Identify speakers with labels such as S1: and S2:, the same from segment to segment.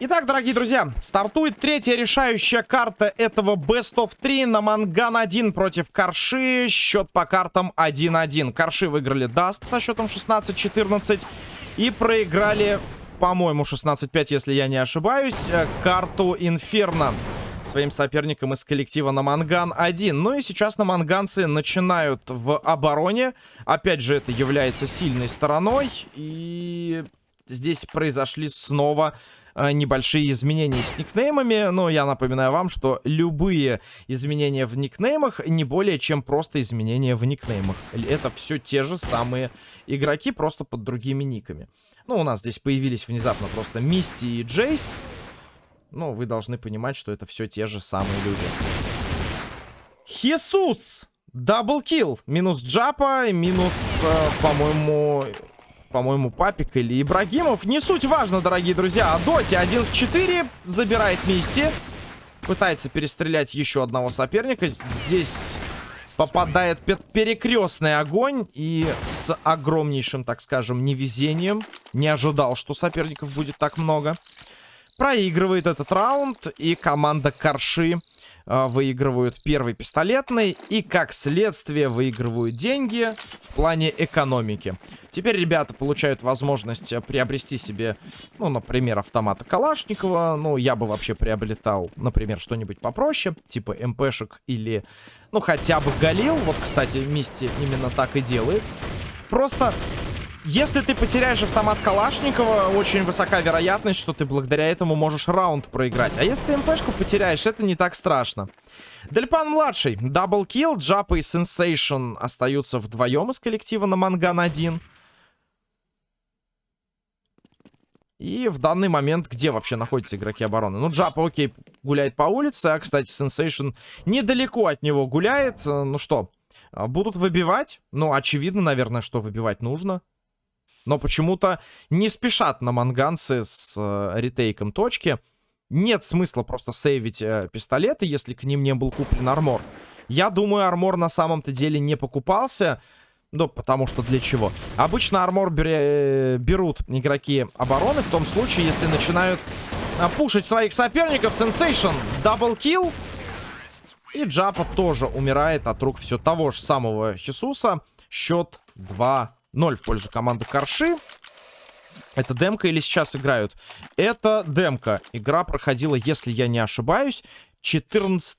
S1: Итак, дорогие друзья, стартует третья решающая карта этого Best of 3 Наманган 1 против Карши. Счет по картам 1-1. Карши выиграли Dust со счетом 16-14 и проиграли, по-моему, 16-5, если я не ошибаюсь, э, карту Инферно своим соперникам из коллектива Наманган 1. Ну и сейчас наманганцы начинают в обороне. Опять же, это является сильной стороной. И здесь произошли снова небольшие изменения с никнеймами. Но я напоминаю вам, что любые изменения в никнеймах не более чем просто изменения в никнеймах. Это все те же самые игроки, просто под другими никами. Ну, у нас здесь появились внезапно просто Мисти и Джейс. Но вы должны понимать, что это все те же самые люди. Хисус! Даблкил. Минус Джапа, минус, э, по-моему, по-моему, Папик или Ибрагимов. Не суть важно, дорогие друзья. А Доти 1 в 4 забирает Мисти. Пытается перестрелять еще одного соперника. Здесь попадает перекрестный огонь. И с огромнейшим, так скажем, невезением. Не ожидал, что соперников будет так много. Проигрывает этот раунд. И команда Карши э, выигрывают первый пистолетный. И, как следствие, выигрывают деньги в плане экономики. Теперь ребята получают возможность э, приобрести себе, ну, например, автомата Калашникова. Ну, я бы вообще приобретал, например, что-нибудь попроще, типа МПшек или, ну, хотя бы Галил. Вот, кстати, Мисти именно так и делает. Просто если ты потеряешь автомат Калашникова, очень высока вероятность, что ты благодаря этому можешь раунд проиграть. А если ты МПшку потеряешь, это не так страшно. Дельпан-младший. Double kill. Джапа и Сенсейшн остаются вдвоем из коллектива Наманган-1. И в данный момент где вообще находятся игроки обороны? Ну, Джапа, окей, гуляет по улице. А, кстати, Сенсейшн недалеко от него гуляет. Э, ну что, а, будут выбивать? Ну, очевидно, наверное, что выбивать нужно. Но почему-то не спешат наманганцы с э, ретейком точки. Нет смысла просто сейвить э, пистолеты, если к ним не был куплен armor. Я думаю, armor на самом-то деле не покупался. Ну, потому что для чего? Обычно armor берут игроки обороны в том случае, если начинают а, пушить своих соперников. Сенсейшн, double kill. И Джапа тоже умирает от рук все того же самого Хисуса. Счет 2-0 в пользу команды Карши. Это демка или сейчас играют? Это демка. Игра проходила, если я не ошибаюсь, 14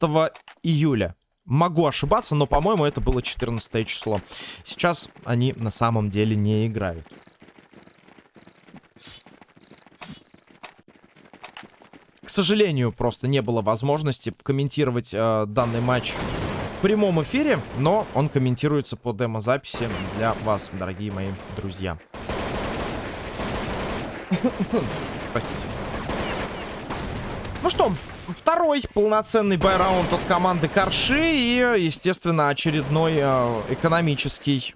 S1: июля. Могу ошибаться, но, по-моему, это было 14 число. Сейчас они на самом деле не играют. К сожалению, просто не было возможности комментировать э, данный матч в прямом эфире, но он комментируется по демозаписи для вас, дорогие мои друзья. Простите. Ну что, второй полноценный байраунд от команды Карши и, естественно, очередной э, экономический.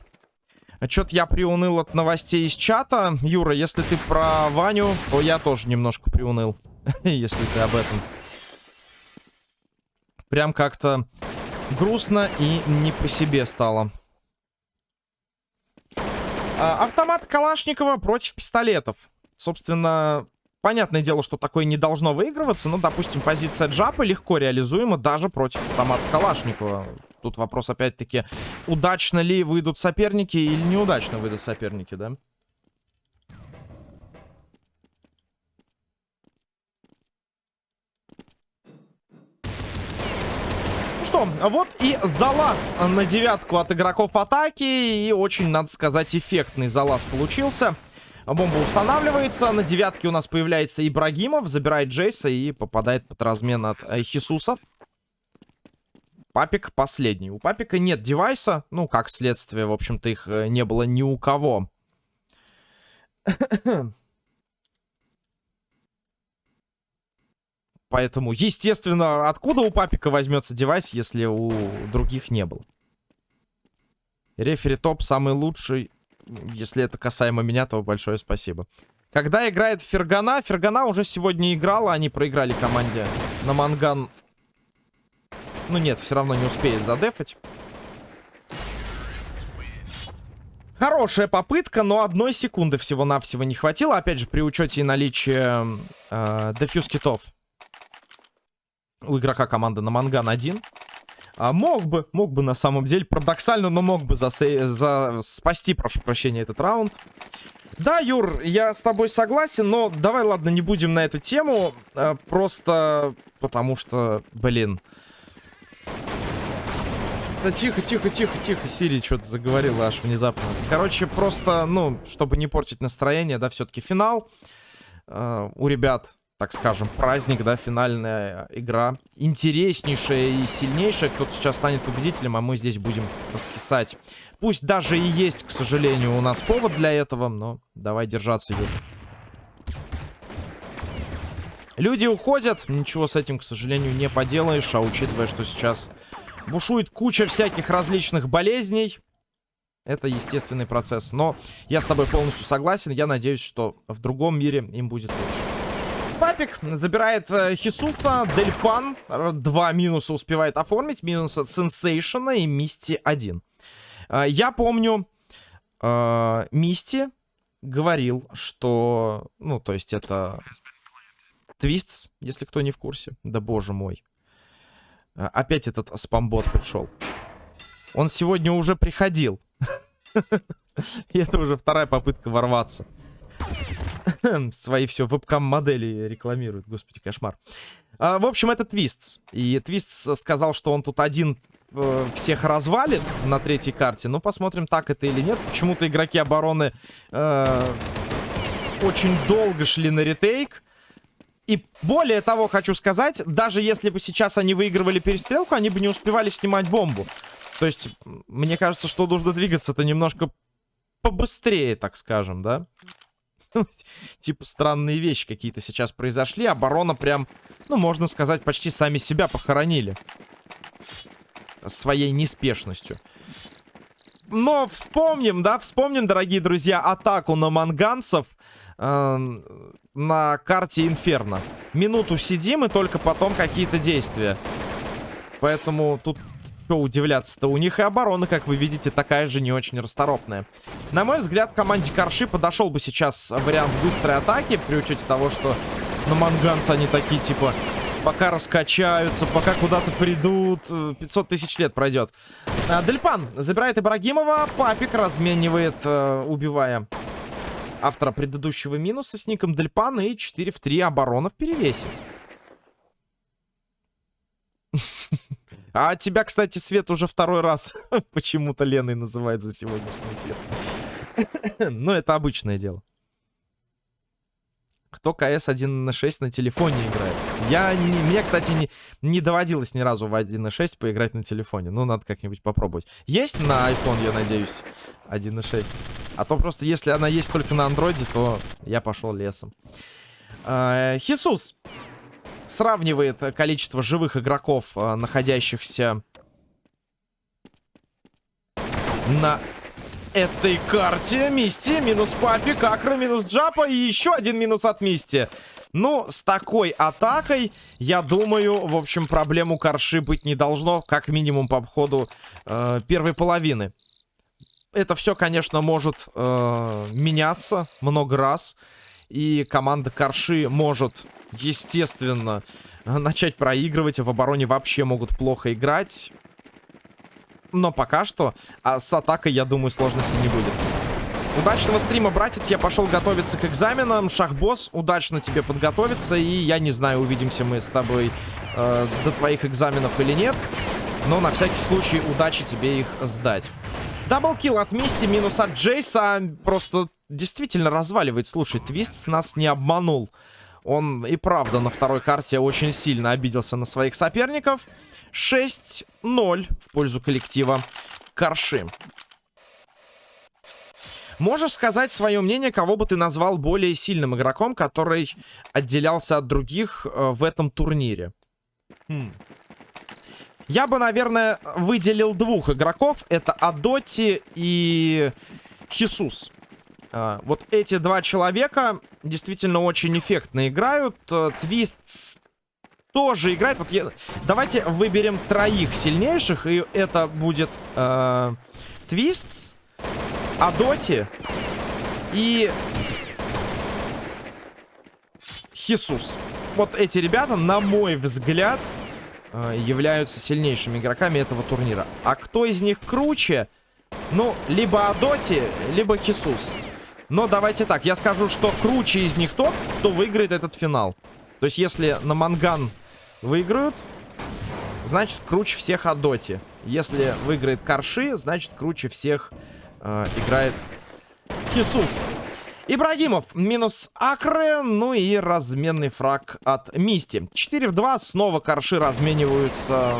S1: Что-то я приуныл от новостей из чата. Юра, если ты про Ваню, то я тоже немножко приуныл. если ты об этом. Прям как-то грустно и не по себе стало. А, автомат Калашникова против пистолетов. Собственно, Понятное дело, что такое не должно выигрываться, но, допустим, позиция Джапа легко реализуема даже против автомата Калашникова. Тут вопрос, опять-таки, удачно ли выйдут соперники или неудачно выйдут соперники, да? Что, вот и залаз на девятку от игроков атаки. И очень, надо сказать, эффектный залаз получился. Бомба устанавливается. На девятке у нас появляется Ибрагимов. Забирает Джейса и попадает под размен от э, Хисуса. Папик последний. У Папика нет девайса. Ну, как следствие, в общем-то, их э, не было ни у кого. Поэтому, естественно, откуда у Папика возьмется девайс, если у других не было? Рефери топ самый лучший если это касаемо меня, то большое спасибо. Когда играет Фергана, Фергана уже сегодня играла, они проиграли команде на Манган. Ну нет, все равно не успеет задефать. Хорошая попытка, но одной секунды всего-навсего не хватило. Опять же, при учете и наличии э, дефьюз китов у игрока команды на Манган 1. А мог бы, мог бы на самом деле, парадоксально, но мог бы засей... за... спасти, прошу прощения, этот раунд. Да, Юр, я с тобой согласен, но давай, ладно, не будем на эту тему. Э, просто потому что, блин... Да тихо, тихо, тихо, тихо. Сири что-то заговорила аж внезапно. Короче, просто, ну, чтобы не портить настроение, да, все-таки финал. Э, у ребят, так скажем, праздник, да, финальная игра. Интереснейшая и сильнейшая. Кто-то сейчас станет победителем, а мы здесь будем раскисать. Пусть даже и есть, к сожалению, у нас повод для этого, но давай держаться, Юр. Люди уходят, ничего с этим, к сожалению, не поделаешь, а учитывая, что сейчас Бушует куча всяких различных болезней. Это естественный процесс. Но я с тобой полностью согласен. Я надеюсь, что в другом мире им будет лучше. Папик забирает э, Хисуса. Дельпан. Два минуса успевает оформить. Минус от Сенсейшена и Мисти один. Э, я помню, э, Мисти говорил, что... Ну, то есть это... Твистс, если кто не в курсе. Да боже мой. Опять этот спамбот пришел. Он сегодня уже приходил. И это уже вторая попытка ворваться. Свои все вебкам-модели рекламируют. Господи, кошмар. А, в общем, это Твистс. И Твистс сказал, что он тут один э, всех развалит на третьей карте. Ну, посмотрим, так это или нет. Почему-то игроки обороны э, очень долго шли на ретейк. И более того, хочу сказать, даже если бы сейчас они выигрывали перестрелку, они бы не успевали снимать бомбу. То есть, мне кажется, что нужно двигаться-то немножко побыстрее, так скажем, да? Типа странные вещи какие-то сейчас произошли. Оборона прям, ну, можно сказать, почти сами себя похоронили. Своей неспешностью. Но вспомним, да, вспомним, дорогие друзья, атаку на манганцев э, на карте Инферно. Минуту сидим и только потом какие-то действия. Поэтому тут что удивляться-то. У них и оборона, как вы видите, такая же не очень расторопная. На мой взгляд, команде Корши подошел бы сейчас вариант быстрой атаки, при учете того, что на манганцы они такие, типа, пока раскачаются, пока куда-то придут, 500 тысяч лет пройдет. А, Дельпан забирает Ибрагимова, Папик разменивает, э, убивая автора предыдущего минуса с ником Дельпан и 4 в 3 оборона в перевесе. А тебя, кстати, Свет уже второй раз почему-то Леной называет за сегодняшний эфир. Но это обычное дело. Кто КС 1.6 на телефоне играет? Я не, мне, кстати, не, не доводилось ни разу в 1.6 поиграть на телефоне. Ну, надо как-нибудь попробовать. Есть на iPhone, я надеюсь, 1.6? А то просто, если она есть только на андроиде, то я пошел лесом. А, Хисус сравнивает количество живых игроков, а, находящихся на этой карте. Мисти, минус Папи, Какра, минус Джапа и еще один минус от Мисти. Ну, с такой атакой, я думаю, в общем, проблем у Карши быть не должно, как минимум по ходу э, первой половины. Это все, конечно, может э, меняться много раз. И команда Карши может, естественно, начать проигрывать. В обороне вообще могут плохо играть. Но пока что а с атакой, я думаю, сложности не будет. Удачного стрима, братец. Я пошел готовиться к экзаменам. Шахбосс, удачно тебе подготовиться. И я не знаю, увидимся мы с тобой э, до твоих экзаменов или нет. Но на всякий случай удачи тебе их сдать. Даблкил от Мисти, минус от Джейса. Просто действительно разваливает. Слушай, Твист нас не обманул. Он и правда на второй карте очень сильно обиделся на своих соперников. 6-0 в пользу коллектива Карши. Можешь сказать свое мнение, кого бы ты назвал более сильным игроком, который отделялся от других э, в этом турнире? Хм. Я бы, наверное, выделил двух игроков. Это Адоти и Хисус. А, вот эти два человека действительно очень эффектно играют. Э, Твист тоже играет. Вот я... Давайте выберем троих сильнейших. И это будет э, Адоти и Хисус. Вот эти ребята, на мой взгляд, э, являются сильнейшими игроками этого турнира. А кто из них круче? Ну, либо Адоти, либо Хисус. Но давайте так, я скажу, что круче из них тот, кто выиграет этот финал. То есть, если на Манган выиграют, значит, круче всех Адоти. Если выиграет Карши, значит, круче всех э, играет Хисус. Ибрагимов минус Акре, ну и разменный фраг от Мисти. 4 в 2, снова Карши размениваются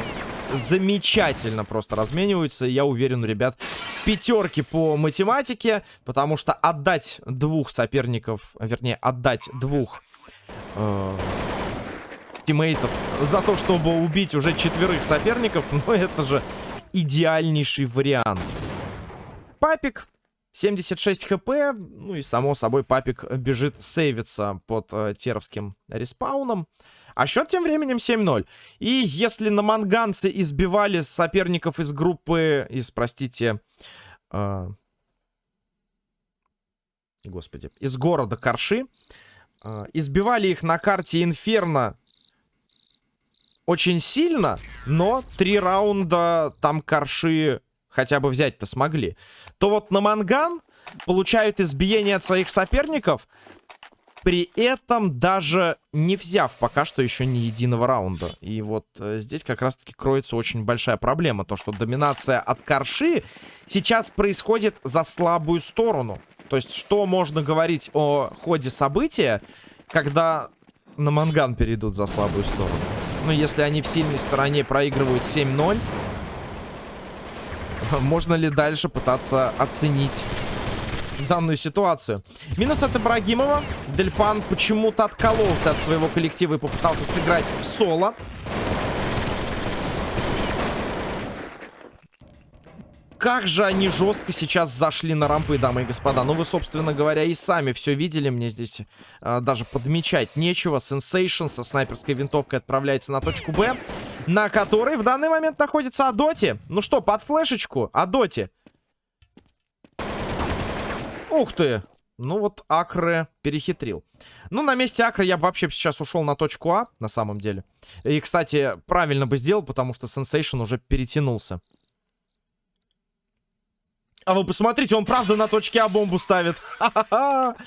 S1: замечательно просто размениваются. Я уверен, ребят, пятерки по математике, потому что отдать двух соперников, вернее, отдать двух э, тиммейтов за то, чтобы убить уже четверых соперников, ну это же идеальнейший вариант. Папик 76 HP, ну и само собой папик бежит сейвиться под э, теровским респауном. А счет тем временем 7-0. И если на манганцы избивали соперников из группы, из, простите, э, господи, из города Карши, э, избивали их на карте Инферно очень сильно, но три раунда там Карши хотя бы взять-то смогли, то вот на Манган получают избиение от своих соперников, при этом даже не взяв пока что еще ни единого раунда. И вот э, здесь как раз-таки кроется очень большая проблема. То, что доминация от Карши сейчас происходит за слабую сторону. То есть, что можно говорить о ходе события, когда на Манган перейдут за слабую сторону? Ну, если они в сильной стороне проигрывают 7-0, можно ли дальше пытаться оценить данную ситуацию. Минус от Ибрагимова. Дельпан почему-то откололся от своего коллектива и попытался сыграть в соло. Как же они жестко сейчас зашли на рампы, дамы и господа. Ну, вы, собственно говоря, и сами все видели. Мне здесь э, даже подмечать нечего. Сенсейшн со снайперской винтовкой отправляется на точку Б, на которой в данный момент находится Адоти. Ну что, под флешечку, Адоти. Ух ты! Ну вот Акре перехитрил. Ну, на месте Акры я бы вообще сейчас ушел на точку А, на самом деле. И, кстати, правильно бы сделал, потому что Сенсейшн уже перетянулся. А вы посмотрите, он правда на точке А бомбу ставит.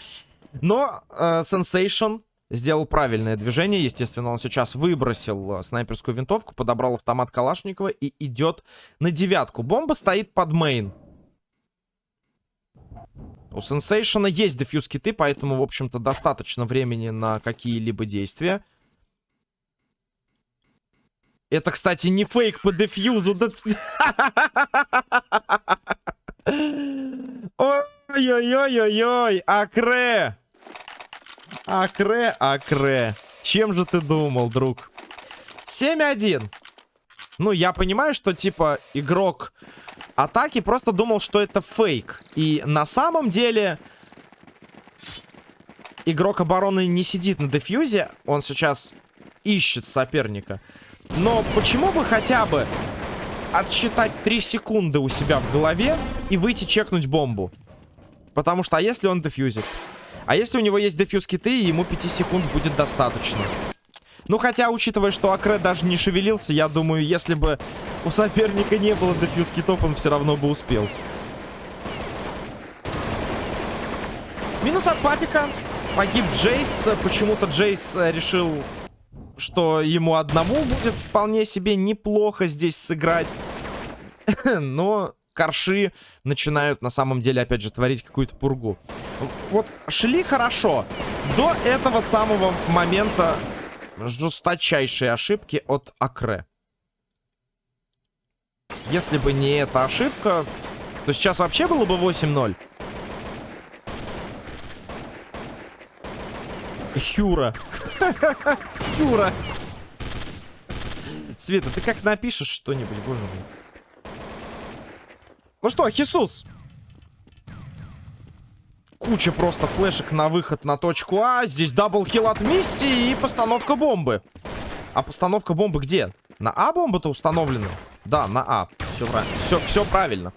S1: Но Сенсейшн э, сделал правильное движение. Естественно, он сейчас выбросил э, снайперскую винтовку, подобрал автомат Калашникова и идет на девятку. Бомба стоит под мейн. У Сенсейшена есть дефьюз киты, поэтому, в общем-то, достаточно времени на какие-либо действия. Это, кстати, не фейк по дефьюзу. Ой-ой-ой-ой-ой, Акре! Акре, Акре. Чем же ты думал, друг? 7-1. Ну, я понимаю, что, типа, игрок атаки просто думал, что это фейк. И на самом деле игрок обороны не сидит на дефьюзе. Он сейчас ищет соперника. Но почему бы хотя бы отсчитать 3 секунды у себя в голове и выйти чекнуть бомбу? Потому что, а если он дефьюзит? А если у него есть дефьюз киты, ему 5 секунд будет достаточно. Ну, хотя, учитывая, что Акре даже не шевелился, я думаю, если бы у соперника не было дефьюз китов, он все равно бы успел. Минус от Папика. Погиб Джейс. Почему-то Джейс э, решил, что ему одному будет вполне себе неплохо здесь сыграть. Но корши начинают на самом деле, опять же, творить какую-то пургу. Вот шли хорошо. До этого самого момента жесточайшие ошибки от Акре. Если бы не эта ошибка, то сейчас вообще было бы 8-0. Хюра. Хюра. Света, ты как напишешь что-нибудь, боже мой. Ну что, Хисус, Куча просто флешек на выход на точку А. Здесь double kill от Мисти и постановка бомбы. А постановка бомбы где? На А бомба-то установлена. Да, на А. Все правильно. Все, все правильно.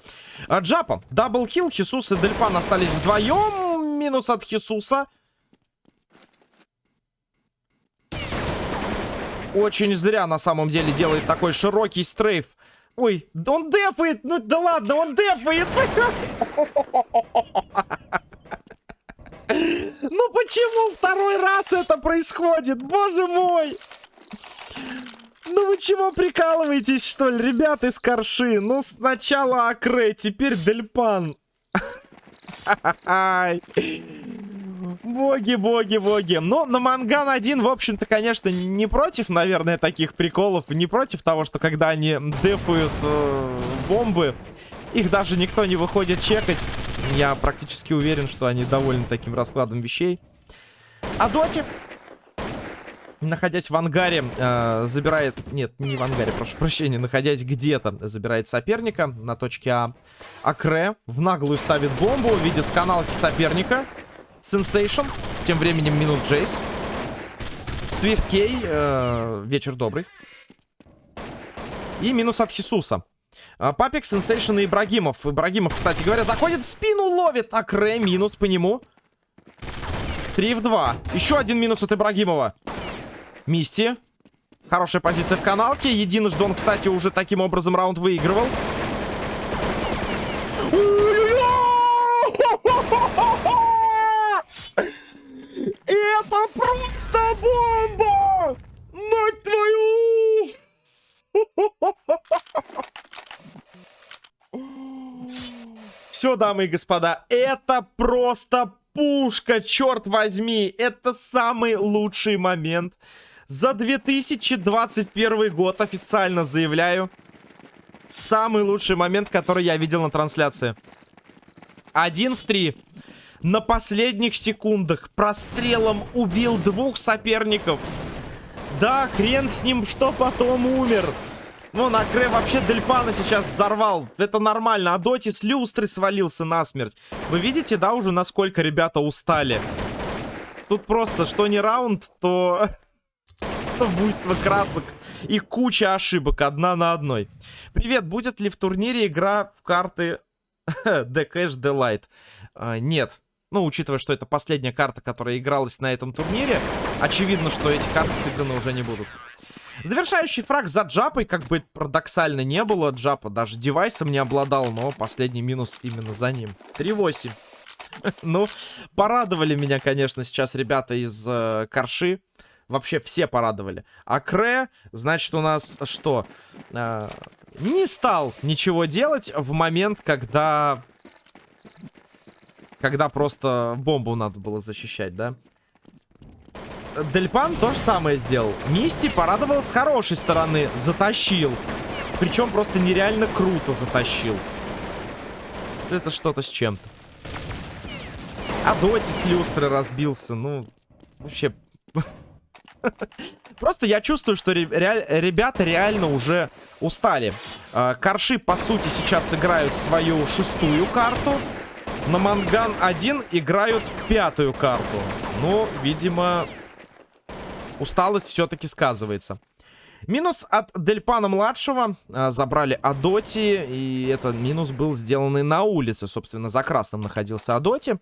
S1: А, Джапа. Double kill. Хисус и Дельпан остались вдвоем. Минус от Хисуса. Очень зря на самом деле делает такой широкий strafe. Ой, он дефает! Ну да ладно, он дефает! Ну почему второй раз это происходит? Боже мой! Ну вы чего прикалываетесь, что ли, ребята из Корши? Ну сначала Акре, теперь Дельпан. Боги, боги, боги. Ну, на Манган 1, в общем-то, конечно, не против, наверное, таких приколов. Не против того, что когда они дефают э, бомбы, их даже никто не выходит чекать. Я практически уверен, что они довольны таким раскладом вещей. А Доти, находясь в ангаре, э, забирает... Нет, не в ангаре, прошу прощения. Находясь где-то, забирает соперника на точке А. Акре в наглую ставит бомбу, видит каналки соперника. Сенсейшн. Тем временем минус Джейс. Свифт Кей. Э, вечер добрый. И минус от Хисуса. А, Папик, Сенсейшн и Ибрагимов. Ибрагимов, кстати говоря, заходит в спину, ловит. Акре, минус по нему. 3 в 2. Еще один минус от Ибрагимова. Мисти. Хорошая позиция в каналке. Единожды он, кстати, уже таким образом раунд выигрывал. Это просто бомба! Мать твою! Все, дамы и господа, это просто пушка, черт возьми. Это самый лучший момент за 2021 год, официально заявляю. Самый лучший момент, который я видел на трансляции. Один в три. На последних секундах прострелом убил двух соперников. Да, хрен с ним, что потом умер. Ну, на Кре вообще Дельпана сейчас взорвал. Это нормально. А Доти с люстры свалился насмерть. Вы видите, да, уже насколько ребята устали? Тут просто, что не раунд, то... Буйство красок и куча ошибок, одна на одной. Привет, будет ли в турнире игра в карты The Cash Delight? А, нет. Ну, учитывая, что это последняя карта, которая игралась на этом турнире, очевидно, что эти карты сыграны уже не будут. Завершающий фраг за Джапой, как бы парадоксально не было. Джапа даже девайсом не обладал, но последний минус именно за ним. 3-8. Ну, порадовали меня, конечно, сейчас ребята из э, Корши. Вообще все порадовали. А Кре, значит, у нас что? Э, не стал ничего делать в момент, когда... Когда просто бомбу надо было защищать, да? Дельпан то же самое сделал. Мисти порадовал с хорошей стороны. Затащил. Причем просто нереально круто затащил. Это что-то с чем-то. А Доти с люстры разбился. Ну, вообще... Просто я чувствую, что ребята реально уже устали. А, Корши, по сути, сейчас играют свою шестую карту. На Манган 1 играют пятую карту. Но, видимо, усталость все-таки сказывается. Минус от Дельпана-младшего. А, забрали Адоти. И этот минус был сделанный на улице. Собственно, за красным находился Адоти.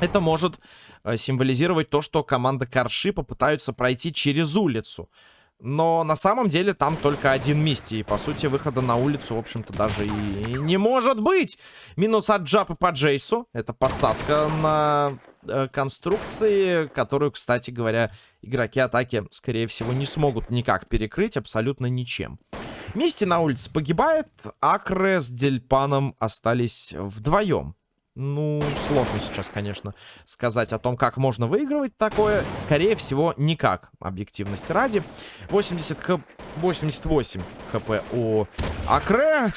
S1: Это может э, символизировать то, что команда Карши попытаются пройти через улицу. Но на самом деле там только один Мисти. И, по сути, выхода на улицу, в общем-то, даже и не может быть. Минус от Джапы по Джейсу. Это подсадка на э, конструкции, которую, кстати говоря, игроки атаки, скорее всего, не смогут никак перекрыть абсолютно ничем. Мисти на улице погибает. Акре с Дельпаном остались вдвоем. Ну, сложно сейчас, конечно, сказать о том, как можно выигрывать такое. Скорее всего, никак, объективности ради. 80 х... 88 хп у Акре.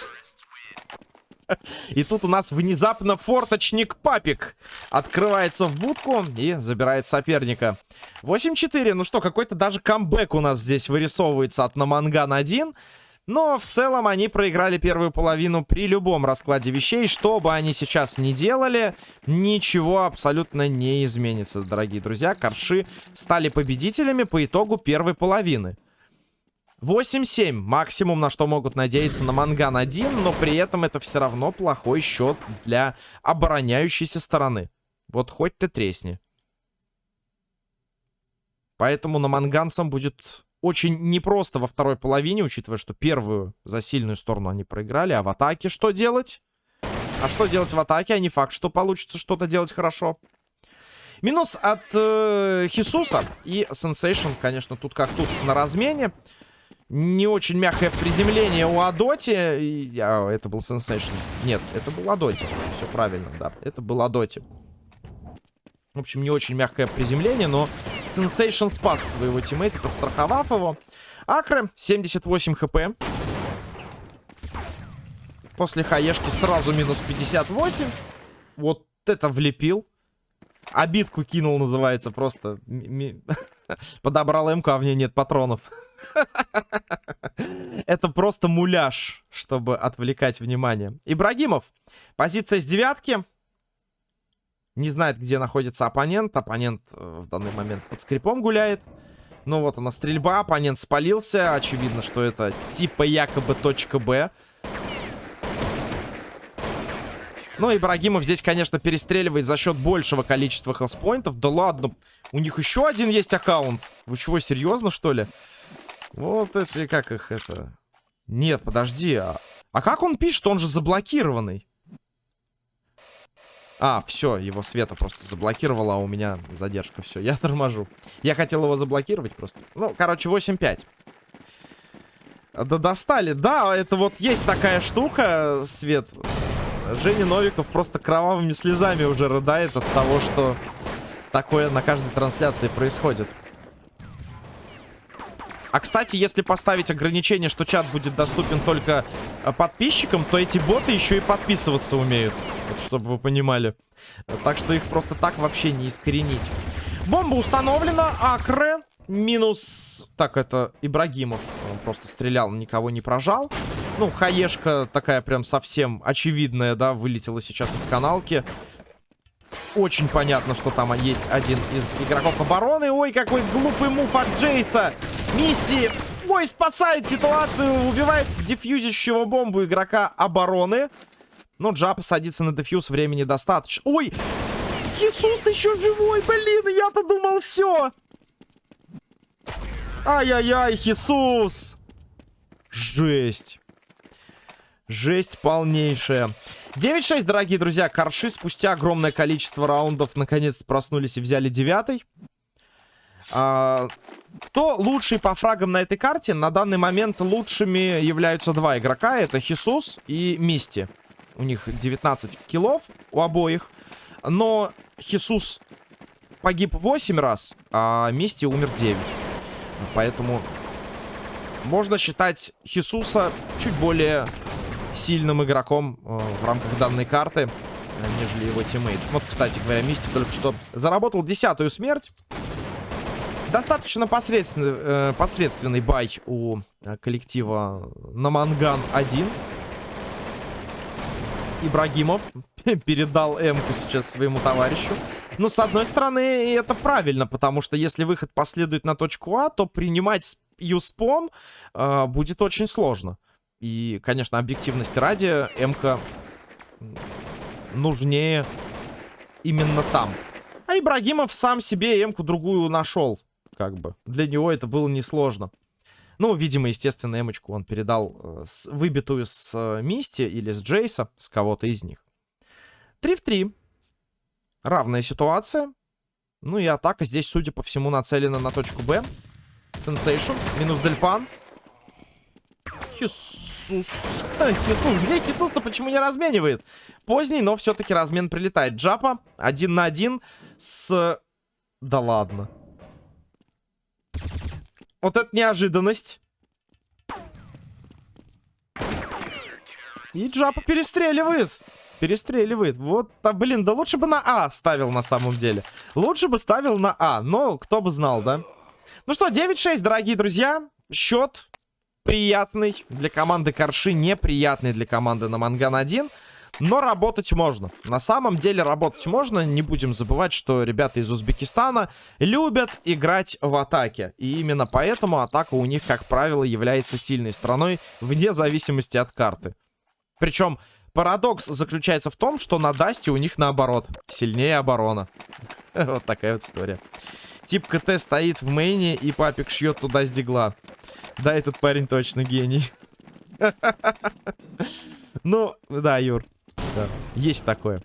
S1: И тут у нас внезапно форточник Папик открывается в будку и забирает соперника. 8-4. Ну что, какой-то даже камбэк у нас здесь вырисовывается от Наманган 1. Но в целом они проиграли первую половину при любом раскладе вещей. Что бы они сейчас ни делали, ничего абсолютно не изменится, дорогие друзья. Корши стали победителями по итогу первой половины. 8-7. Максимум, на что могут надеяться на Манган 1, но при этом это все равно плохой счет для обороняющейся стороны. Вот хоть ты тресни. Поэтому на Манганцам будет очень непросто во второй половине, учитывая, что первую за сильную сторону они проиграли. А в атаке что делать? А что делать в атаке? А не факт, что получится что-то делать хорошо. Минус от э, Хисуса и Сенсейшн, конечно, тут как тут на размене. Не очень мягкое приземление у Адоти. А, это был Сенсейшн. Нет, это был Адоти. Все правильно, да. Это был Адоти. В общем, не очень мягкое приземление, но Сенсейшн спас своего тиммейта, подстраховав его. Акры, 78 HP. После хаешки сразу минус 58. Вот это влепил. Обидку кинул, называется, просто. Подобрал МК, а в ней нет патронов. Это просто муляж, чтобы отвлекать внимание. Ибрагимов. Позиция с девятки. Не знает, где находится оппонент. Оппонент э, в данный момент под скрипом гуляет. Ну вот она стрельба, оппонент спалился. Очевидно, что это типа якобы точка Б. Ну, Ибрагимов здесь, конечно, перестреливает за счет большего количества хелспоинтов. Да ладно, у них еще один есть аккаунт. Вы чего, серьезно, что ли? Вот это, как их это... Нет, подожди, а... А как он пишет? Он же заблокированный. А, все, его света просто заблокировала, а у меня задержка. Все, я торможу. Я хотел его заблокировать просто. Ну, короче, 8-5. Да достали. Да, это вот есть такая штука, Свет. Женя Новиков просто кровавыми слезами уже рыдает от того, что такое на каждой трансляции происходит. А, кстати, если поставить ограничение, что чат будет доступен только э, подписчикам, то эти боты еще и подписываться умеют. Вот, чтобы вы понимали. Так что их просто так вообще не искоренить. Бомба установлена. Акре. Минус... Так, это Ибрагимов. Он просто стрелял, никого не прожал. Ну, хаешка такая прям совсем очевидная, да, вылетела сейчас из каналки. Очень понятно, что там есть один из игроков обороны. Ой, какой глупый мув от Джейса. Мисси, ой, спасает ситуацию. Убивает дефьюзящего бомбу игрока обороны. Но Джапа садится на дефьюз, времени достаточно. Ой, Хисус еще живой, блин, я-то думал все. Ай-яй-яй, Хисус. Жесть. Жесть полнейшая. 9-6, дорогие друзья. Корши спустя огромное количество раундов наконец-то проснулись и взяли девятый. А, кто лучший по фрагам на этой карте? На данный момент лучшими являются два игрока. Это Хисус и Мисти. У них 19 киллов у обоих. Но Хисус погиб 8 раз, а Мисти умер 9. Поэтому можно считать Хисуса чуть более сильным игроком э, в рамках данной карты, э, нежели его тиммейт. Вот, кстати говоря, Мисти только что заработал десятую смерть. Достаточно посредственный, э, посредственный buy у э, коллектива Наманган 1. Ибрагимов передал М-ку сейчас своему товарищу. Но, с одной стороны, это правильно, потому что если выход последует на точку А, то принимать юспом э, будет очень сложно. И, конечно, объективности ради, М-ка нужнее именно там. А Ибрагимов сам себе М-ку другую нашел, как бы. Для него это было несложно. Ну, видимо, естественно, Эмочку он передал э, с, выбитую с э, Мисти или с Джейса, с кого-то из них. 3 в 3. Равная ситуация. Ну и атака здесь, судя по всему, нацелена на точку Б. Сенсейшн. Минус Дельпан. Хисус. Хисус. Где Хисус-то почему не разменивает? Поздний, но все-таки размен прилетает. Джапа один на один с... Да ладно. Вот это неожиданность. И Джапа перестреливает. Перестреливает. Вот, а, блин, да лучше бы на А ставил на самом деле. Лучше бы ставил на А. Но кто бы знал, да? Ну что, 9-6, дорогие друзья. Счет приятный для команды Корши, неприятный для команды на Манган 1. Но работать можно. На самом деле работать можно. Не будем забывать, что ребята из Узбекистана любят играть в атаке. И именно поэтому атака у них, как правило, является сильной страной вне зависимости от карты. Причем парадокс заключается в том, что на Дасте у них наоборот. Сильнее оборона. Вот такая вот история. Тип КТ стоит в мейне, и папик шьет туда с дигла. Да, этот парень точно гений. Ну, да, Юр. Да, есть такое.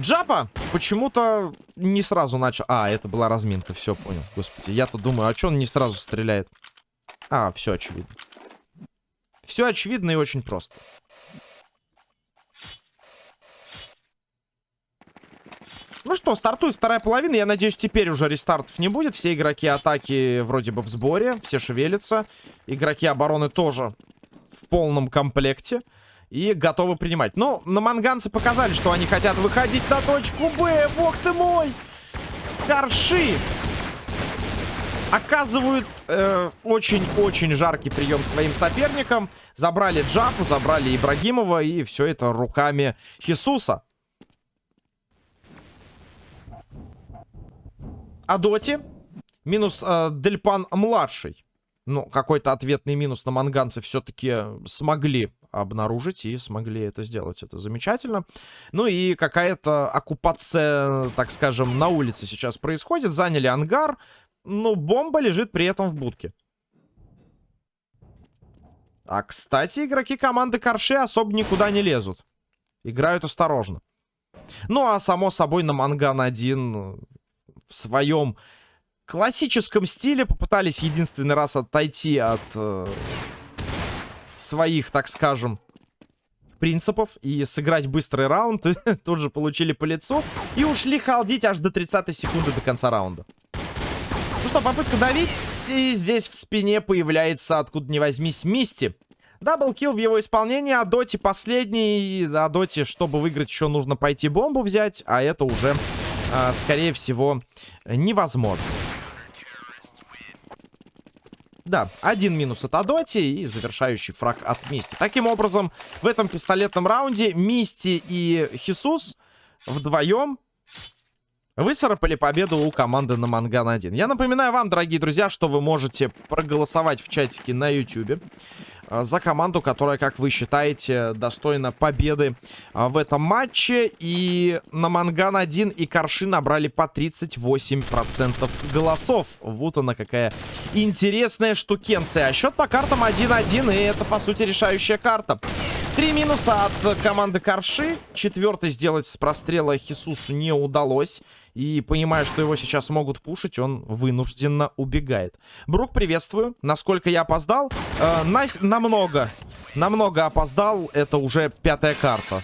S1: Джапа почему-то не сразу начал... А, это была разминка, все, понял. Господи, я-то думаю, а что он не сразу стреляет? А, все очевидно. Все очевидно и очень просто. Ну что, стартует вторая половина. Я надеюсь, теперь уже рестартов не будет. Все игроки атаки вроде бы в сборе. Все шевелятся. Игроки обороны тоже в полном комплекте. И готовы принимать. Но на манганцы показали, что они хотят выходить на точку Б. Бог ты мой! Корши! Оказывают э, очень-очень э, жаркий прием своим соперникам. Забрали Джапу, забрали Ибрагимова. И все это руками Хисуса. Адоти. Минус э, Дельпан младший. Ну, какой-то ответный минус на манганцы все-таки смогли обнаружить и смогли это сделать. Это замечательно. Ну и какая-то оккупация, так скажем, на улице сейчас происходит. Заняли ангар. Ну, бомба лежит при этом в будке. А, кстати, игроки команды Корши особо никуда не лезут. Играют осторожно. Ну, а само собой на Манган 1 в своем классическом стиле попытались единственный раз отойти от э, своих, так скажем, принципов и сыграть быстрый раунд. Тут же получили по лицу и ушли халдить аж до 30 секунды до конца раунда. Ну что, попытка давить. И здесь в спине появляется, откуда не возьмись, Мисти. Даблкил в его исполнении, а Доти последний. А Доти, чтобы выиграть, еще нужно пойти бомбу взять, а это уже э, скорее всего, невозможно. Да, один минус от Адоти и завершающий фраг от Мисти. Таким образом, в этом пистолетном раунде Мисти и Хисус вдвоем выцарапали победу у команды на Манган 1. Я напоминаю вам, дорогие друзья, что вы можете проголосовать в чатике на YouTube. Э, за команду, которая, как вы считаете, достойна победы э, в этом матче. И на Манган 1 и Корши набрали по 38% голосов. Вот она какая интересная штукенция. А счет по картам 1-1, и это, по сути, решающая карта. Три минуса от команды Корши. Четвертый сделать с прострела Хисусу не удалось. И понимая, что его сейчас могут пушить, он вынужденно убегает. Брук, приветствую. Насколько я опоздал? Э, на, намного. Намного опоздал. Это уже пятая карта.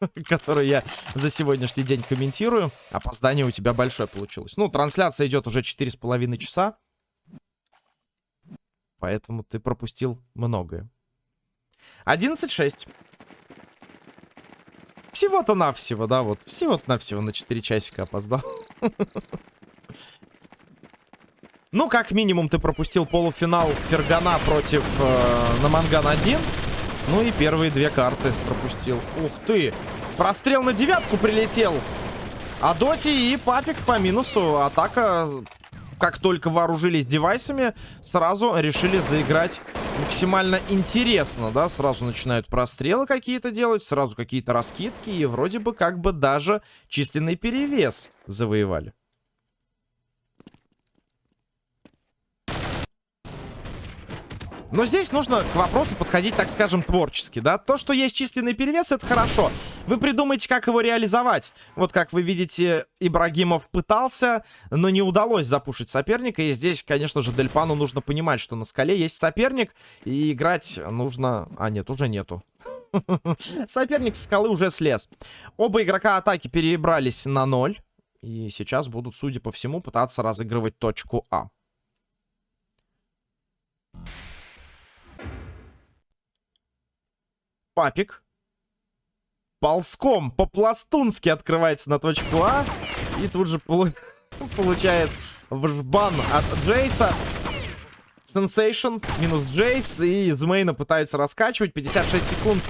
S1: Которую я за сегодняшний день комментирую. Опоздание у тебя большое получилось. Ну, трансляция идет уже 4,5 часа. Поэтому ты пропустил многое. 11-6. Всего-то навсего, да, вот. Всего-то навсего на 4 часика опоздал. Ну, как минимум, ты пропустил полуфинал Фергана против э, Наманган 1. Ну и первые две карты пропустил. Ух ты! Прострел на девятку прилетел. А Доти и Папик по минусу. Атака как только вооружились девайсами, сразу решили заиграть максимально интересно, да, сразу начинают прострелы какие-то делать, сразу какие-то раскидки, и вроде бы как бы даже численный перевес завоевали. Но здесь нужно к вопросу подходить, так скажем, творчески, да. То, что есть численный перевес, это хорошо. Вы придумаете, как его реализовать. Вот как вы видите, Ибрагимов пытался, но не удалось запушить соперника. И здесь, конечно же, Дельпану нужно понимать, что на скале есть соперник, и играть нужно... А, нет, уже нету. Соперник с скалы уже слез. Оба игрока атаки перебрались на ноль. И сейчас будут, судя по всему, пытаться разыгрывать точку А. Папик. Ползком, по-пластунски открывается на точку А. И тут же полу получает в жбан от Джейса. Сенсейшн минус Джейс. И из main а пытаются раскачивать. 56 секунд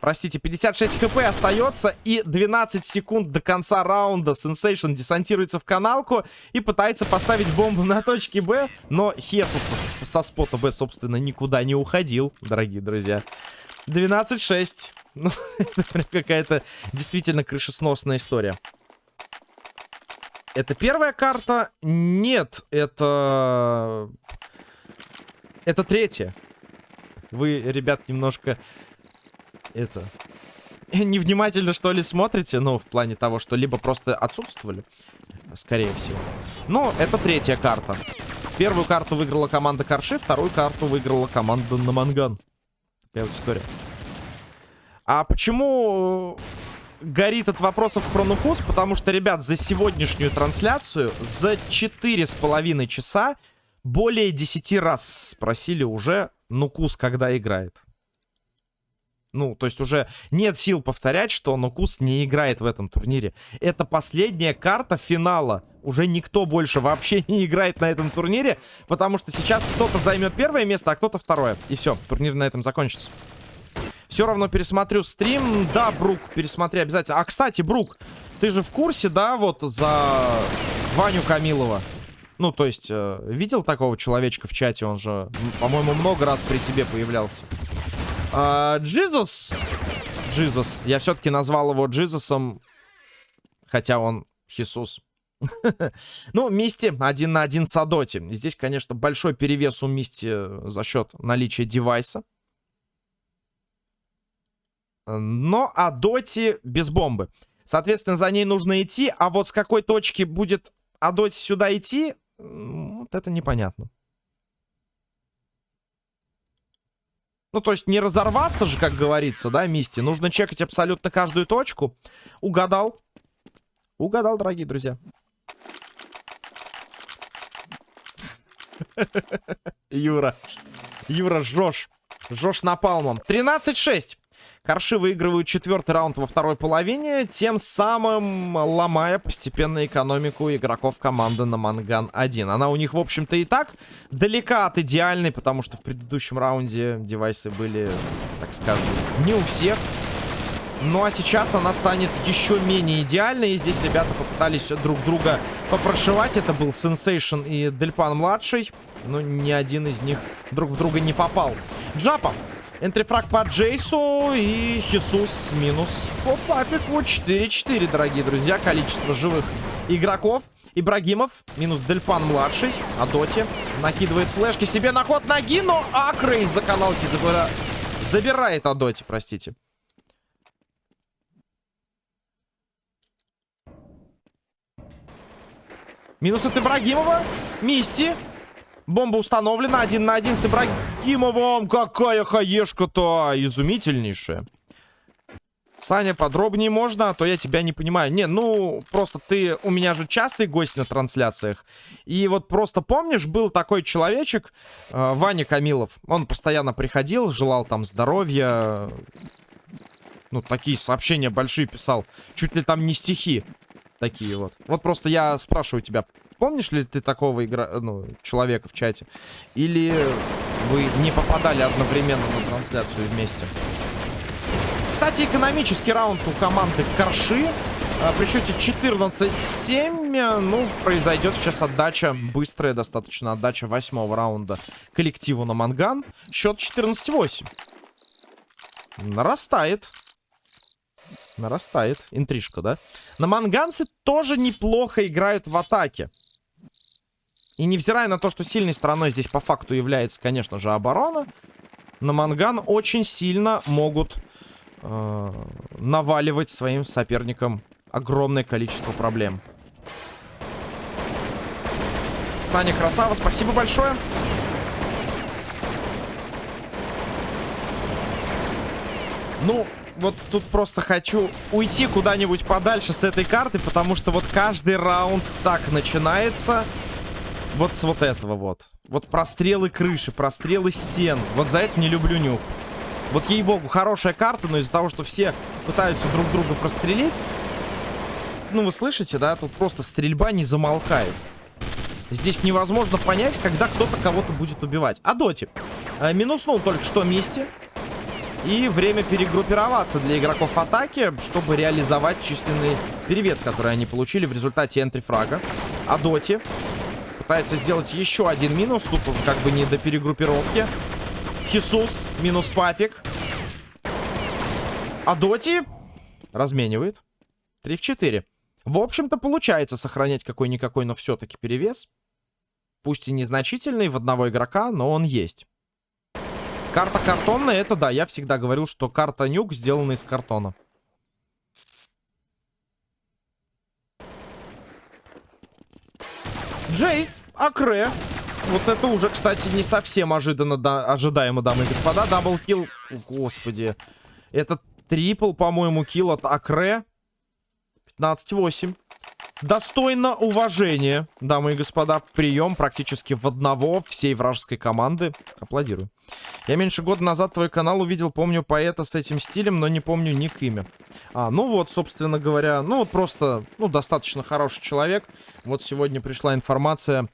S1: Простите, 56 хп остается и 12 секунд до конца раунда. Сенсейшн десантируется в каналку и пытается поставить бомбу на точке Б. Но Хесус со спота Б, собственно, никуда не уходил, дорогие друзья. 12-6. Ну, это какая-то действительно крышесносная история. Это первая карта? Нет, это... Это третья. Вы, ребят, немножко... Это... Невнимательно, что ли, смотрите? Ну, в плане того, что либо просто отсутствовали. Скорее всего. Но это третья карта. Первую карту выиграла команда Карши, вторую карту выиграла команда Наманган. Такая вот история. А почему горит от вопросов про Нукус, потому что, ребят, за сегодняшнюю трансляцию, за четыре с половиной часа, более 10 раз спросили уже Нукус, когда играет. Ну, то есть уже нет сил повторять, что Нукус не играет в этом турнире. Это последняя карта финала. Уже никто больше вообще не играет на этом турнире, потому что сейчас кто-то займет первое место, а кто-то второе. И все, турнир на этом закончится. Все равно пересмотрю стрим. Да, Брук, пересмотри обязательно. А, кстати, Брук, ты же в курсе, да, вот за Ваню Камилова? Ну, то есть, э, видел такого человечка в чате? Он же, по-моему, много раз при тебе появлялся. Джизус. Джизус. Я все-таки назвал его Джизусом. Хотя он Хисус. ну, Мисти один на один с Адоти. Здесь, конечно, большой перевес у Мисти э, за счет наличия девайса. Но Адоти без бомбы. Соответственно, за ней нужно идти. А вот с какой точки будет Адоти сюда идти, вот это непонятно. Ну, то есть не разорваться же, как говорится, да, Мисти. Нужно чекать абсолютно каждую точку. Угадал. Угадал, дорогие друзья. Юра. Юра, жжешь. Жжешь напалмом. 13-6. Корши выигрывают четвертый раунд во второй половине, тем самым ломая постепенно экономику игроков команды на Манган-1. Она у них, в общем-то, и так далека от идеальной, потому что в предыдущем раунде девайсы были, так скажем, не у всех. Ну а сейчас она станет еще менее идеальной. И здесь ребята попытались друг друга попрошивать. Это был Сенсейшн и Дельпан-младший. Но ни один из них друг в друга не попал. Джапа Энтрифраг по Джейсу и Хисус минус по Папику. 4-4, дорогие друзья. Количество живых игроков. Ибрагимов, минус Дельпан младший. Адоти накидывает флешки себе на ход ноги, но Акрей за каналки забира... забирает Адоти, простите. Минус от Ибрагимова. Мисти. Бомба установлена. Один на один с Ибрагимовым. Какая хаешка-то изумительнейшая. Саня, подробнее можно, а то я тебя не понимаю. Не, ну, просто ты у меня же частый гость на трансляциях. И вот просто помнишь, был такой человечек, э, Ваня Камилов. Он постоянно приходил, желал там здоровья. Ну, такие сообщения большие писал. Чуть ли там не стихи. Такие вот. Вот просто я спрашиваю тебя, Помнишь ли ты такого игра... ну, человека в чате? Или вы не попадали одновременно на трансляцию вместе? Кстати, экономический раунд у команды Корши. А, при счете 14-7, ну, произойдет сейчас отдача, быстрая достаточно отдача восьмого раунда коллективу на Манган. Счет 14-8. Нарастает. Нарастает. Интрижка, да? На манганцы тоже неплохо играют в атаке. И невзирая на то, что сильной стороной здесь по факту является, конечно же, оборона, на Манган очень сильно могут э, наваливать своим соперникам огромное количество проблем. Саня Красава, спасибо большое. Ну, вот тут просто хочу уйти куда-нибудь подальше с этой карты, потому что вот каждый раунд так начинается. Вот с вот этого вот. Вот прострелы крыши, прострелы стен. Вот за это не люблю нюк. Вот ей-богу, хорошая карта, но из-за того, что все пытаются друг друга прострелить... Ну, вы слышите, да? Тут просто стрельба не замолкает. Здесь невозможно понять, когда кто-то кого-то будет убивать. А доти. Э, минуснул только что Мисти. И время перегруппироваться для игроков атаки, чтобы реализовать численный перевес, который они получили в результате энтрифрага. А Доти пытается сделать еще один минус. Тут уже как бы не до перегруппировки. Хисус минус Папик. А Доти разменивает. 3 в 4. В общем-то, получается сохранять какой-никакой, но все-таки перевес. Пусть и незначительный в одного игрока, но он есть. Карта картонная, это да, я всегда говорил, что карта нюк сделана из картона. Джейд, Акре. Вот это уже, кстати, не совсем ожиданно, да, ожидаемо, дамы и господа. Даблкил, господи. Это трипл, по-моему, килл от Акре. 15-8. Достойно уважения, дамы и господа. Прием практически в одного всей вражеской команды. Аплодирую. Я меньше года назад твой канал увидел, помню поэта с этим стилем, но не помню ник имя. А, ну вот, собственно говоря, ну вот просто, ну, достаточно хороший человек. Вот сегодня пришла информация,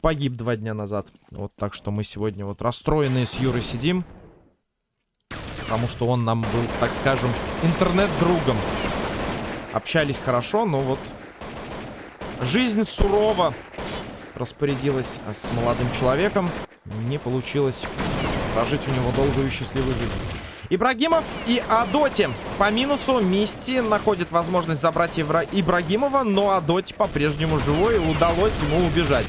S1: погиб два дня назад. Вот так что мы сегодня вот расстроенные с Юрой сидим. Потому что он нам был, так скажем, интернет-другом. Общались хорошо, но вот Жизнь сурова распорядилась с молодым человеком. Не получилось прожить у него долгую и счастливую жизнь. Ибрагимов и Адоти по минусу. Мисти находит возможность забрать Ибра... Ибрагимова, но Адоти по-прежнему живой и удалось ему убежать.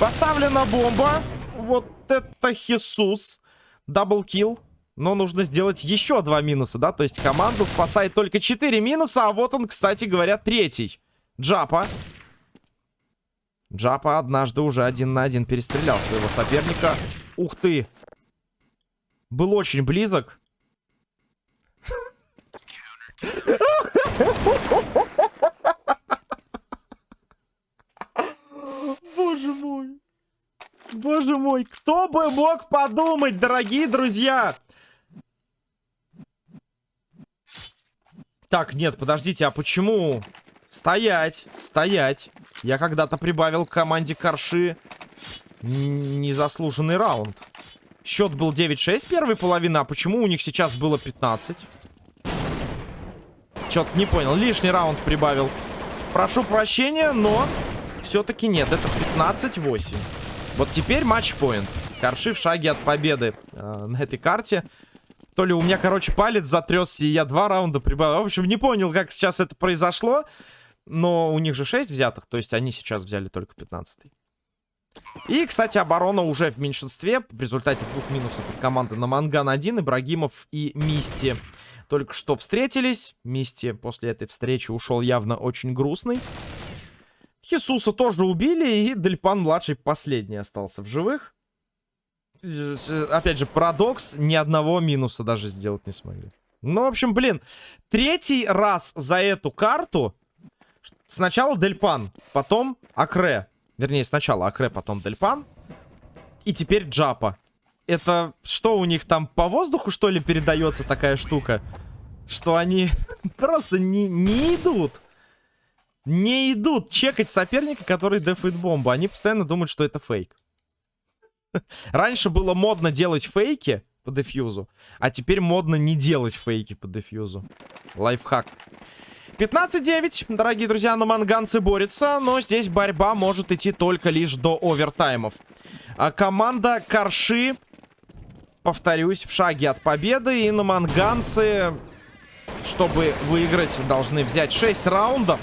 S1: Поставлена бомба. Вот это Хисус. Даблкил. Но нужно сделать еще два минуса, да? То есть команду спасает только 4 минуса, а вот он, кстати говоря, третий. Джапа. Джапа однажды уже один на один перестрелял своего соперника. Ух ты! Был очень близок. Боже мой. Боже мой, кто бы мог подумать, дорогие друзья? Так, нет, подождите, а почему... Стоять, стоять. Я когда-то прибавил к команде Корши незаслуженный раунд. Счет был 9-6 первой половины, а почему у них сейчас было 15? Чё-то не понял. Лишний раунд прибавил. Прошу прощения, но все-таки нет. Это 15-8. Вот теперь матч-поинт. Корши в шаге от победы э, на этой карте. То ли у меня, короче, палец затрясся, и я два раунда прибавил. В общем, не понял, как сейчас это произошло. Но у них же 6 взятых, то есть они сейчас взяли только 15 -й. И, кстати, оборона уже в меньшинстве. В результате двух минусов от команды на Манган 1, Ибрагимов и Мисти только что встретились. Мисти после этой встречи ушел явно очень грустный. Хисуса тоже убили, и Дельпан-младший последний остался в живых. Опять же, парадокс, ни одного минуса даже сделать не смогли. Ну, в общем, блин, третий раз за эту карту Сначала Дельпан, потом Акре. Вернее, сначала Акре, потом Дельпан. И теперь Джапа. Это что у них там по воздуху, что ли, передается такая штука? Что они просто не, не идут. Не идут чекать соперника, который дефает бомбу. Они постоянно думают, что это фейк. Раньше было модно делать фейки по дефьюзу, а теперь модно не делать фейки по дефьюзу. Лайфхак. 15-9, дорогие друзья, на манганцы борются, но здесь борьба может идти только лишь до овертаймов. А команда Карши, повторюсь, в шаге от победы, и на манганцы, чтобы выиграть, должны взять 6 раундов.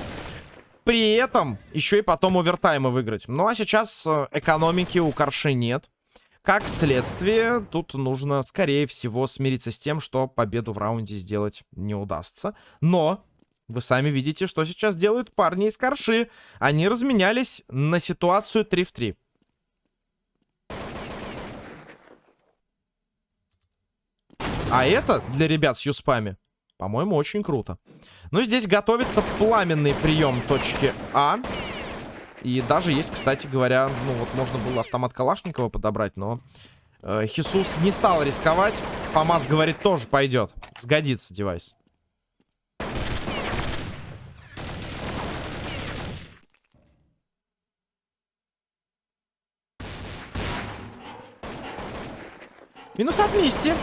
S1: При этом еще и потом овертаймы выиграть. Ну а сейчас э, экономики у Карши нет. Как следствие, тут нужно, скорее всего, смириться с тем, что победу в раунде сделать не удастся. Но вы сами видите, что сейчас делают парни из Корши. Они разменялись на ситуацию 3 в 3. А это для ребят с юспами, по-моему, очень круто. Ну, здесь готовится пламенный прием точки А. И даже есть, кстати говоря, ну вот можно было автомат Калашникова подобрать, но э, Хисус не стал рисковать. Фамас говорит, тоже пойдет. Сгодится девайс. Минус от Мисти.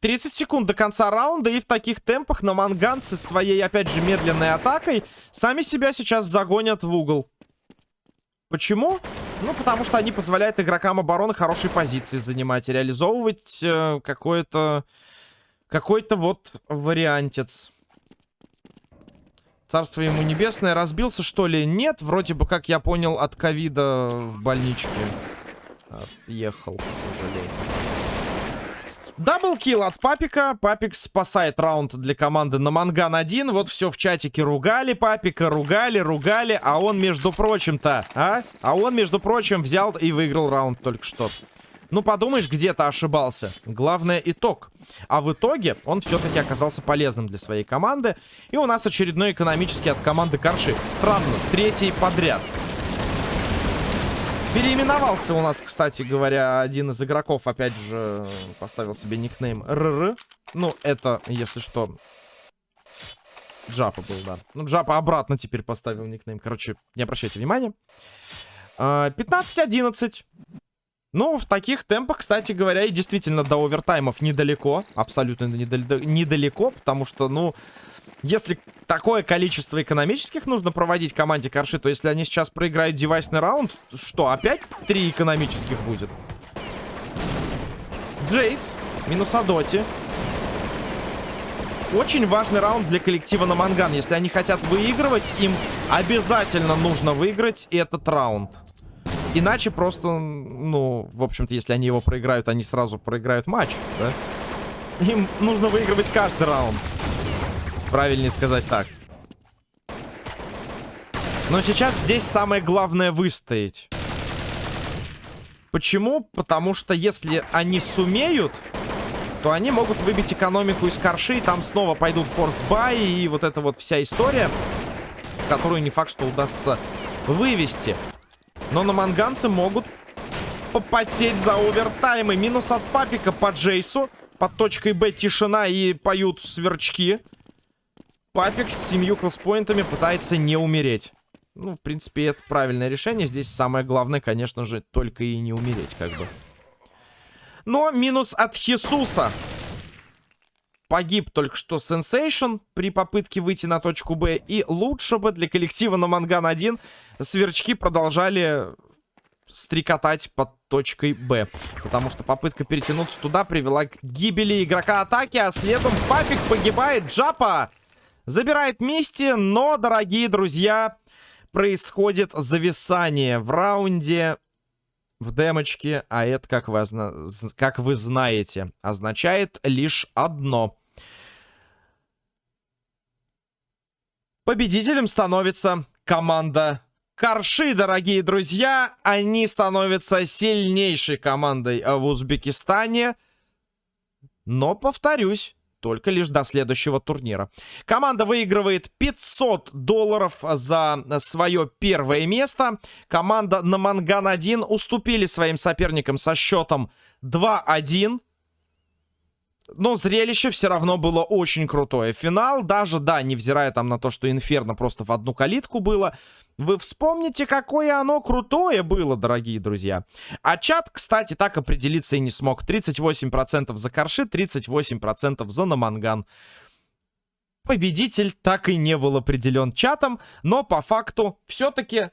S1: 30 секунд до конца раунда, и в таких темпах на манганцы своей, опять же, медленной атакой сами себя сейчас загонят в угол. Почему? Ну, потому что они позволяют игрокам обороны хорошие позиции занимать и реализовывать э, какой-то... Какой-то вот вариантец. Царство ему небесное. Разбился, что ли? Нет. Вроде бы, как я понял, от ковида в больничке. Отъехал, к сожалению. Double kill от Папика. Папик спасает раунд для команды Наманган 1. Вот все в чатике ругали Папика, ругали, ругали. А он, между прочим-то, а? А он, между прочим, взял и выиграл раунд только что. Ну, подумаешь, где-то ошибался. Главное, итог. А в итоге он все-таки оказался полезным для своей команды. И у нас очередной экономический от команды Карши. Странно, третий подряд. Переименовался у нас, кстати говоря, один из игроков, опять же, поставил себе никнейм РР. Ну, это, если что, Джапа был, да. Ну, Джапа обратно теперь поставил никнейм. Короче, не обращайте внимания. 15-11. А, ну, в таких темпах, кстати говоря, и действительно до овертаймов недалеко. Абсолютно недалеко, потому что, ну, если такое количество экономических нужно проводить команде Карши, то если они сейчас проиграют девайсный раунд, что, опять три экономических будет? Джейс, минус Адоти. Очень важный раунд для коллектива на Манган. Если они хотят выигрывать, им обязательно нужно выиграть этот раунд. Иначе просто, ну, в общем-то, если они его проиграют, они сразу проиграют матч, да? Им нужно выигрывать каждый раунд. Правильнее сказать так. Но сейчас здесь самое главное выстоять. Почему? Потому что если они сумеют, то они могут выбить экономику из Карши, и там снова пойдут force buy, и вот эта вот вся история, которую не факт, что удастся вывести. Но наманганцы могут попотеть за овертаймы. Минус от папика по Джейсу. Под точкой Б тишина и поют сверчки. Папик с семью health point ами пытается не умереть. Ну, в принципе, это правильное решение. Здесь самое главное, конечно же, только и не умереть, как бы. Но минус от Хисуса. Погиб только что Сенсейшн при попытке выйти на точку Б. И лучше бы для коллектива Наманган 1 сверчки продолжали стрекотать под точкой Б. Потому что попытка перетянуться туда привела к гибели игрока атаки, а следом Папик погибает. Джапа Забирает Мисти, но, дорогие друзья, происходит зависание в раунде в демочке, а это, как вы, как вы знаете, означает лишь одно. Победителем становится команда Карши, дорогие друзья. Они становятся сильнейшей командой в Узбекистане. Но, повторюсь, только лишь до следующего турнира. Команда выигрывает 500 долларов за свое первое место. Команда на Манган-1 уступили своим соперникам со счетом 2-1. Но зрелище все равно было очень крутое. Финал, даже, да, невзирая там на то, что Инферно просто в одну калитку было, вы вспомните, какое оно крутое было, дорогие друзья. А чат, кстати, так определиться и не смог. 38% за Корши, 38% за Наманган. Победитель так и не был определен чатом, но по факту все-таки